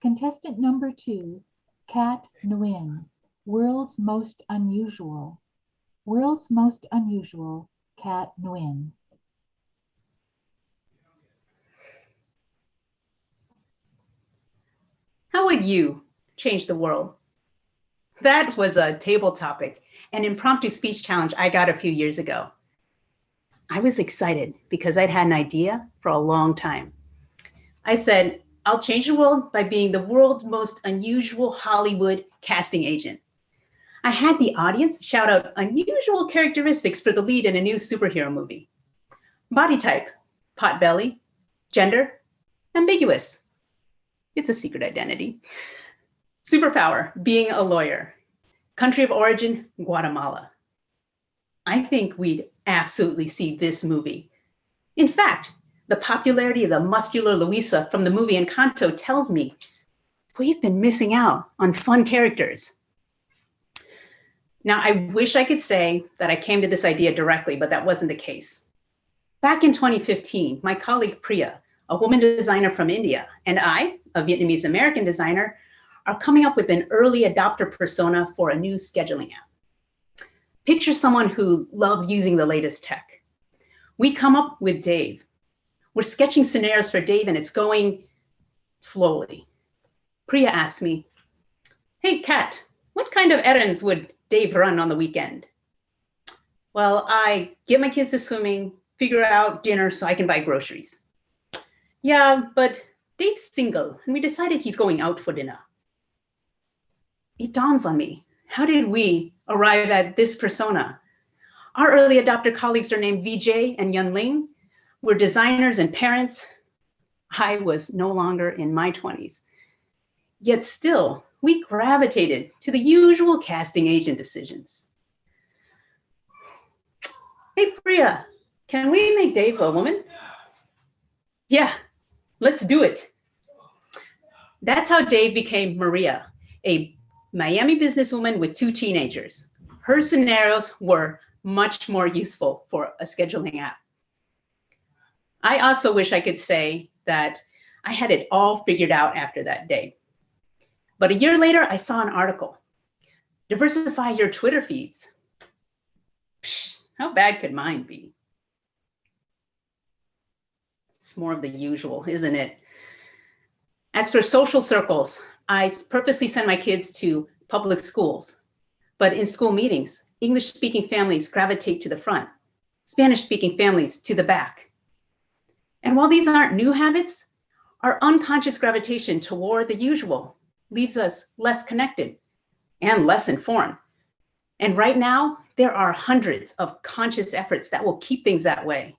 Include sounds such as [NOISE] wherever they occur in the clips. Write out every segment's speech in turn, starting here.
Contestant number two, Kat Nguyen, World's Most Unusual. World's Most Unusual, Kat Nguyen. How would you change the world? That was a table topic, an impromptu speech challenge I got a few years ago. I was excited because I'd had an idea for a long time. I said, I'll change the world by being the world's most unusual Hollywood casting agent. I had the audience shout out unusual characteristics for the lead in a new superhero movie. Body type, pot belly, gender, ambiguous. It's a secret identity. Superpower, being a lawyer. Country of origin, Guatemala. I think we'd absolutely see this movie. In fact, the popularity of the muscular Luisa from the movie Encanto tells me we've been missing out on fun characters. Now, I wish I could say that I came to this idea directly, but that wasn't the case. Back in 2015, my colleague Priya, a woman designer from India, and I, a Vietnamese American designer, are coming up with an early adopter persona for a new scheduling app. Picture someone who loves using the latest tech. We come up with Dave, we're sketching scenarios for Dave and it's going slowly. Priya asked me, hey, Kat, what kind of errands would Dave run on the weekend? Well, I get my kids to swimming, figure out dinner so I can buy groceries. Yeah, but Dave's single and we decided he's going out for dinner. It dawns on me, how did we arrive at this persona? Our early adopter colleagues are named Vijay and Yun Ling, were designers and parents. I was no longer in my 20s. Yet still, we gravitated to the usual casting agent decisions. Hey, Priya, can we make Dave a woman? Yeah, let's do it. That's how Dave became Maria, a Miami businesswoman with two teenagers. Her scenarios were much more useful for a scheduling app. I also wish I could say that I had it all figured out after that day. But a year later, I saw an article. Diversify your Twitter feeds. Psh, how bad could mine be? It's more of the usual, isn't it? As for social circles, I purposely send my kids to public schools. But in school meetings, English speaking families gravitate to the front, Spanish speaking families to the back. And while these aren't new habits, our unconscious gravitation toward the usual leaves us less connected and less informed. And right now, there are hundreds of conscious efforts that will keep things that way.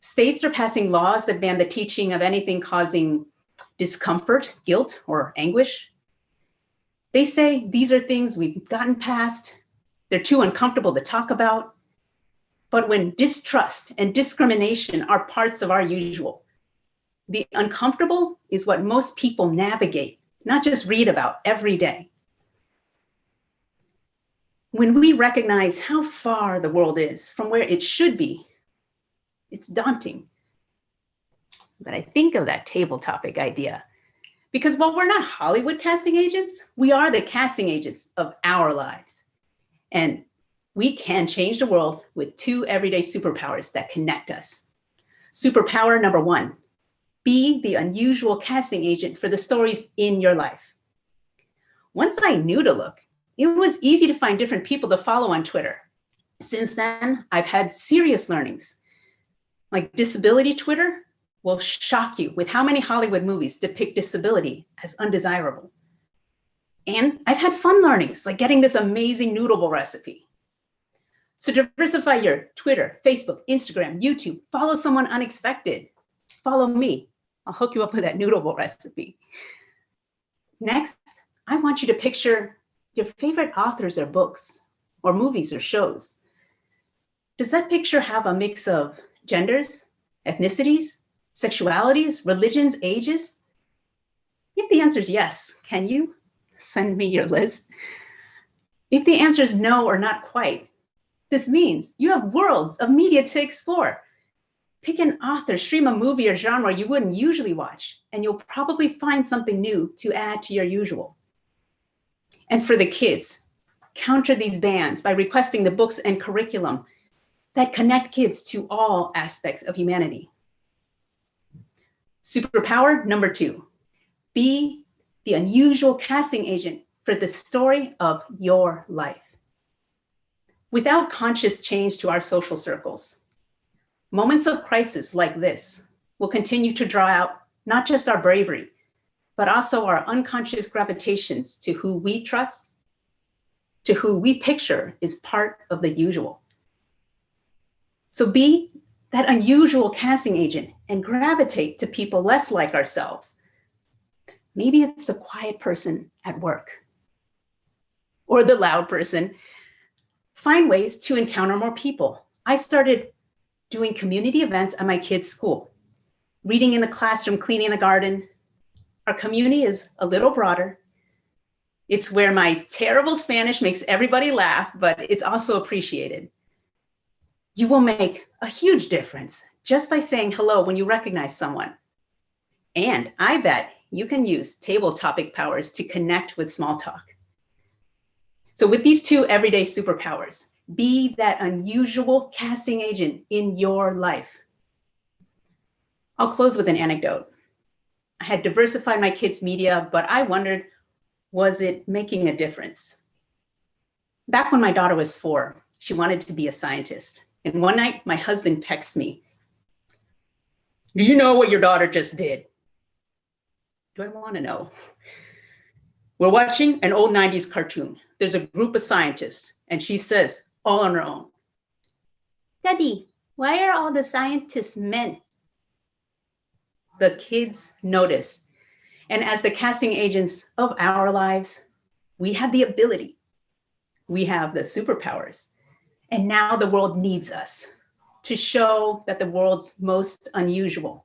States are passing laws that ban the teaching of anything causing discomfort, guilt, or anguish. They say these are things we've gotten past, they're too uncomfortable to talk about, but when distrust and discrimination are parts of our usual, the uncomfortable is what most people navigate, not just read about every day. When we recognize how far the world is from where it should be, it's daunting. But I think of that table topic idea because while we're not Hollywood casting agents, we are the casting agents of our lives. And we can change the world with two everyday superpowers that connect us. Superpower number one, be the unusual casting agent for the stories in your life. Once I knew to look, it was easy to find different people to follow on Twitter. Since then, I've had serious learnings. Like disability Twitter will shock you with how many Hollywood movies depict disability as undesirable. And I've had fun learnings, like getting this amazing noodle bowl recipe. So diversify your Twitter, Facebook, Instagram, YouTube, follow someone unexpected. Follow me. I'll hook you up with that noodle bowl [LAUGHS] recipe. Next, I want you to picture your favorite authors or books or movies or shows. Does that picture have a mix of genders, ethnicities, sexualities, religions, ages? If the answer is yes, can you send me your list? If the answer is no or not quite, this means you have worlds of media to explore. Pick an author, stream a movie or genre you wouldn't usually watch, and you'll probably find something new to add to your usual. And for the kids, counter these bans by requesting the books and curriculum that connect kids to all aspects of humanity. Superpower number two, be the unusual casting agent for the story of your life. Without conscious change to our social circles, moments of crisis like this will continue to draw out not just our bravery, but also our unconscious gravitations to who we trust, to who we picture is part of the usual. So be that unusual casting agent and gravitate to people less like ourselves. Maybe it's the quiet person at work or the loud person. Find ways to encounter more people. I started doing community events at my kids' school, reading in the classroom, cleaning the garden. Our community is a little broader. It's where my terrible Spanish makes everybody laugh, but it's also appreciated. You will make a huge difference just by saying hello when you recognize someone. And I bet you can use table topic powers to connect with small talk. So with these two everyday superpowers, be that unusual casting agent in your life. I'll close with an anecdote. I had diversified my kids' media, but I wondered, was it making a difference? Back when my daughter was four, she wanted to be a scientist. And one night, my husband texts me, Do you know what your daughter just did? Do I want to know? We're watching an old 90s cartoon. There's a group of scientists, and she says, all on her own, Daddy, why are all the scientists men? The kids notice. And as the casting agents of our lives, we have the ability, we have the superpowers. And now the world needs us to show that the world's most unusual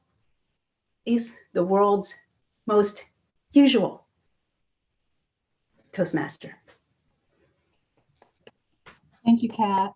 is the world's most usual. Toastmaster. Thank you, Kat.